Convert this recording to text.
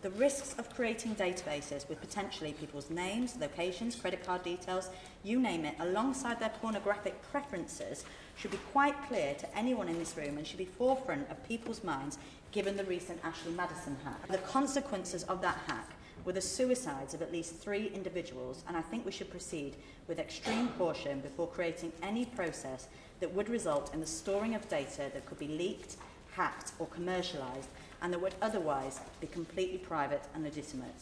The risks of creating databases with potentially people's names, locations, credit card details, you name it, alongside their pornographic preferences should be quite clear to anyone in this room and should be forefront of people's minds given the recent Ashley Madison hack. The consequences of that hack were the suicides of at least three individuals and I think we should proceed with extreme caution before creating any process that would result in the storing of data that could be leaked, hacked or commercialised and that would otherwise be completely private and legitimate.